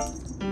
Bye.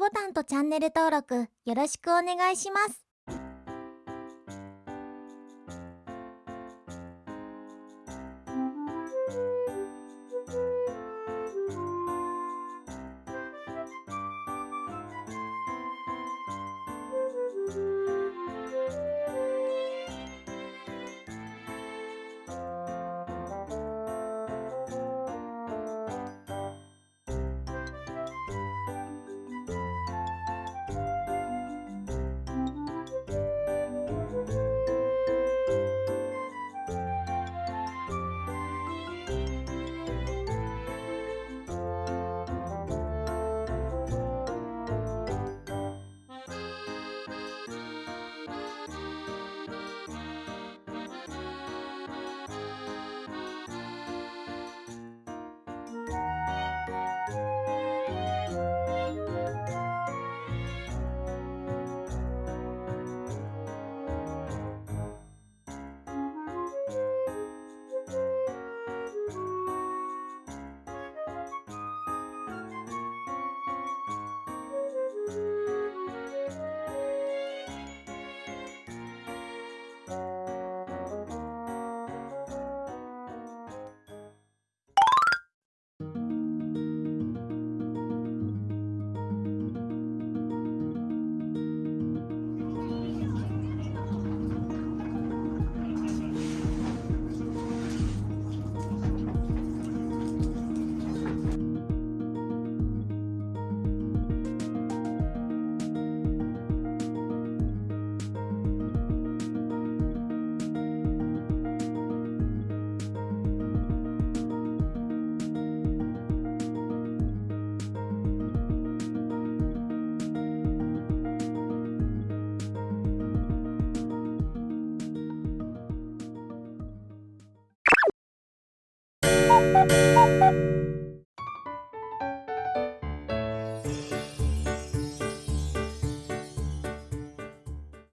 ボタンとチャンネル登録よろしくお願いします。